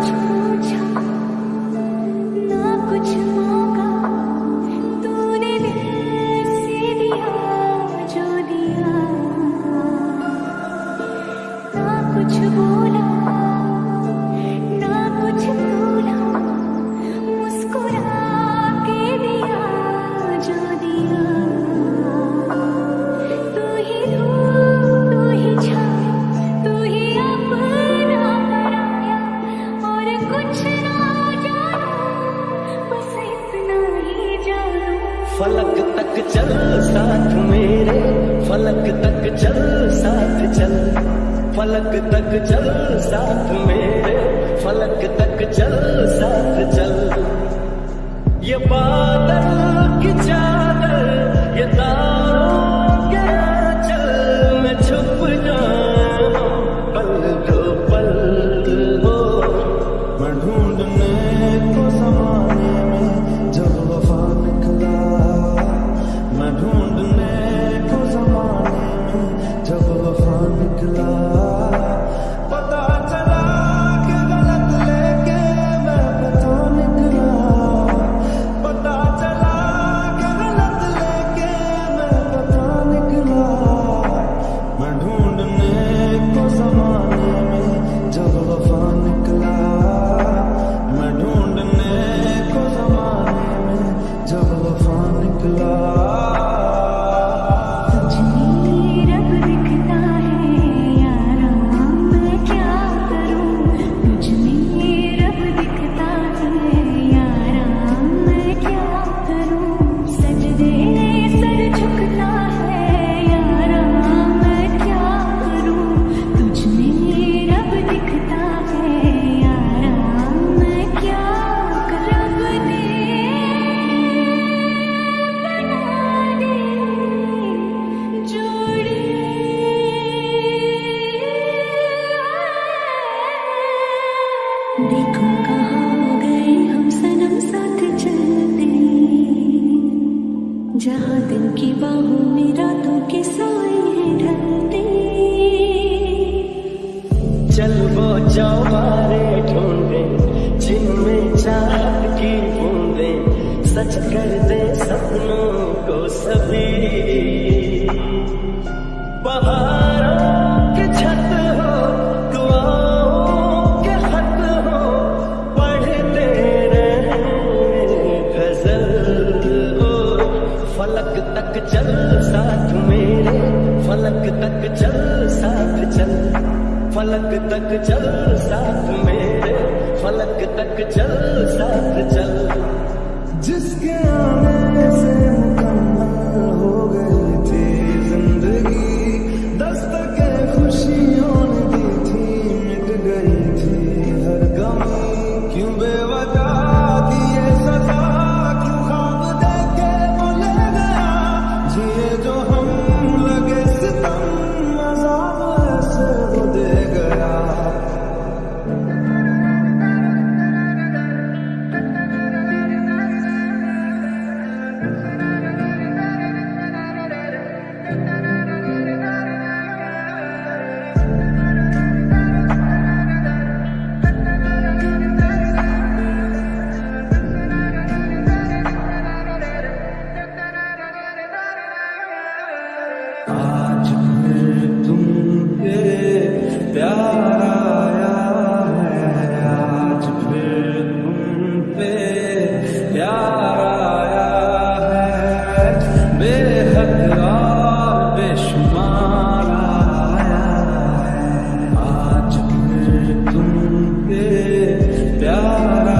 出场 फलक तक चल साथ मेरे। फलक तक चल साथ चल। ये बादल की चाल जहाँ दिन की बाहू में रातों के साए हैं ढलते। चल वो चौबारे ढूंढे जिनमें चाहत की बूंदे। सच कर दे सपनों को सभी। बहारों फलक तक चल साथ मेरे। फलक तक चल साथ चल। जिसके आने से Yeah.